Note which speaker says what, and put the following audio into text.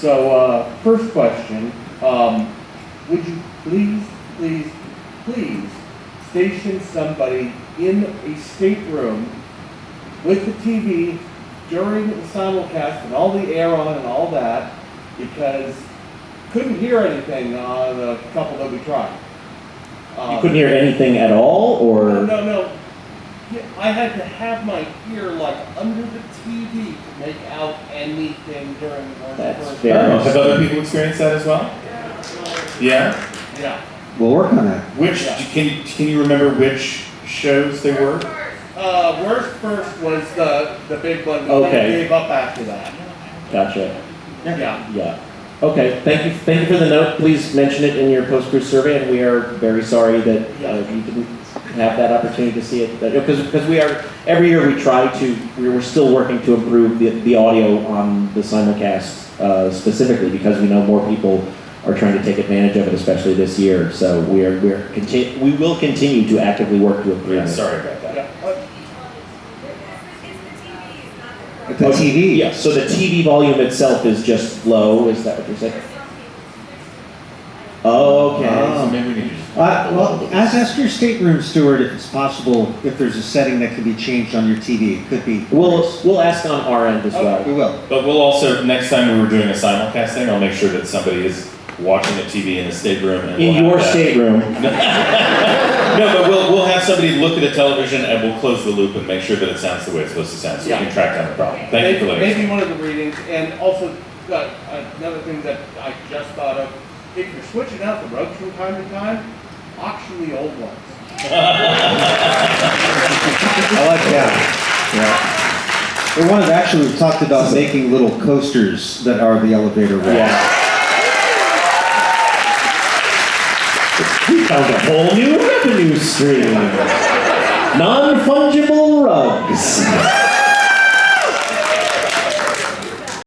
Speaker 1: So, uh, first question, um, would you please, please, please station somebody in a stateroom with the TV during the simulcast and all the air on and all that, because couldn't hear anything on a couple that we tried. Um,
Speaker 2: You couldn't hear anything at all, or?
Speaker 1: no, no. Yeah, I had to have my ear like under the TV to make out anything during the
Speaker 2: That's
Speaker 1: first.
Speaker 2: fair.
Speaker 3: Uh, Have other people experienced that as well? Yeah?
Speaker 1: Yeah.
Speaker 4: We'll work on that.
Speaker 3: Which,
Speaker 1: Yeah.
Speaker 3: can you, can you remember which shows they were?
Speaker 1: Uh, worst first was the, the big one, but
Speaker 2: Okay.
Speaker 1: then gave up after that.
Speaker 2: Gotcha.
Speaker 1: Yeah.
Speaker 2: Yeah. Okay, thank you, thank you for the note. Please mention it in your post-cruise survey, and we are very sorry that uh, you didn't have that opportunity to see it. Because, because we are, every year we try to, we're still working to improve the, the audio on the simulcast uh, specifically, because we know more people are trying to take advantage of it, especially this year. So we are, we're, conti- we will continue to actively work to improve
Speaker 3: Yeah, sorry about that.
Speaker 1: Yeah. Uh,
Speaker 4: the TV.
Speaker 2: Yeah, so the TV volume itself is just low, is that what you're saying? Okay.
Speaker 3: So maybe we need to just.
Speaker 4: Uh, well, ask, ask your stateroom steward if it's possible, if there's a setting that can be changed on your TV. It could be.
Speaker 2: We'll, we'll ask on our end as well.
Speaker 4: We will.
Speaker 3: But we'll also, next time we were doing a simulcast thing, I'll make sure that somebody is watching the TV in the stateroom and
Speaker 2: In
Speaker 3: we'll
Speaker 2: your stateroom.
Speaker 3: No, but we'll, we'll have somebody look at the television and we'll close the loop and make sure that it sounds the way it's supposed to sound, so we can track down the problem. Thank you for
Speaker 1: maybe-
Speaker 3: letting us
Speaker 1: Maybe one of the readings, and also, uh, another thing that I just thought of, if you're switching out the rugs from time to time, auction the old ones.
Speaker 4: I like that. Yeah. We wanted, actually, we talked about making little coasters that are the elevator rail.
Speaker 2: Yeah. We found a whole new revenue stream. Non-fungible rugs.